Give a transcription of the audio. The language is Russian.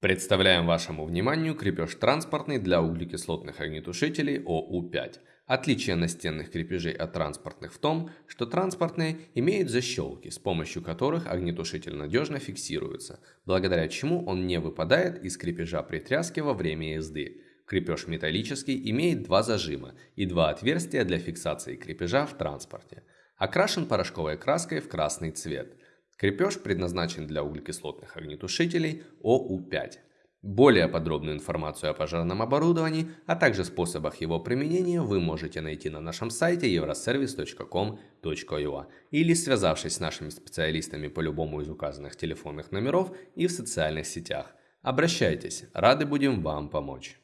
Представляем вашему вниманию крепеж транспортный для углекислотных огнетушителей ОУ-5. Отличие настенных крепежей от транспортных в том, что транспортные имеют защелки, с помощью которых огнетушитель надежно фиксируется, благодаря чему он не выпадает из крепежа при тряске во время езды. Крепеж металлический имеет два зажима и два отверстия для фиксации крепежа в транспорте. Окрашен порошковой краской в красный цвет. Крепеж предназначен для углекислотных огнетушителей ОУ-5. Более подробную информацию о пожарном оборудовании, а также способах его применения вы можете найти на нашем сайте euroservice.com.ua или связавшись с нашими специалистами по любому из указанных телефонных номеров и в социальных сетях. Обращайтесь, рады будем вам помочь.